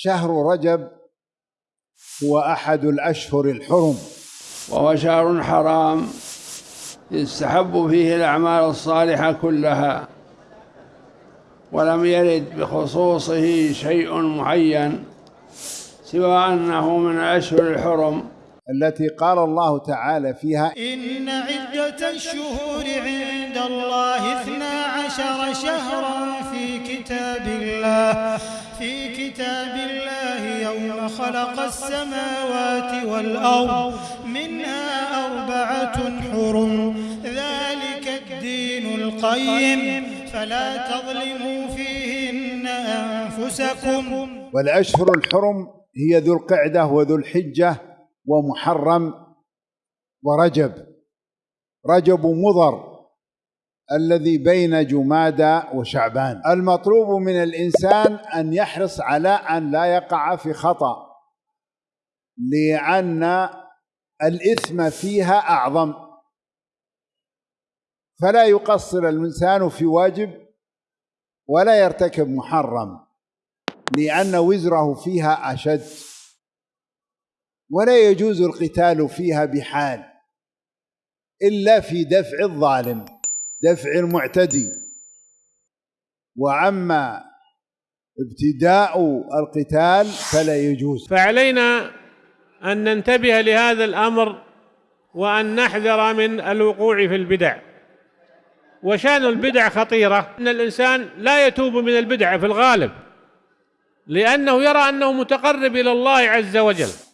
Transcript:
شهر رجب هو أحد الأشهر الحرم. وهو شهر حرام يستحب فيه الأعمال الصالحة كلها ولم يرد بخصوصه شيء معين سوى أنه من الأشهر الحرم. التي قال الله تعالى فيها إن عدة الشهور عند الله اثنا عشر شهرا في كتاب الله. في كتاب الله يوم خلق السماوات والأرض منها أربعة حرم. ذلك الدين القيم. فلا تظلموا فيهن أنفسكم. والأشهر الحرم هي ذو القعدة وذو الحجة ومحرم ورجب. رجب مضر. الذي بين جمادى وشعبان. المطلوب من الإنسان أن يحرص على أن لا يقع في خطأ لأن الإثم فيها أعظم. فلا يقصر الإنسان في واجب ولا يرتكب محرم لأن وزره فيها أشد ولا يجوز القتال فيها بحال إلا في دفع الظالم. دفع المعتدي. وعما ابتداء القتال فلا يجوز. فعلينا أن ننتبه لهذا الأمر وأن نحذر من الوقوع في البدع. وشان البدع خطيرة. أن الإنسان لا يتوب من البدع في الغالب لأنه يرى أنه متقرب إلى الله عز وجل.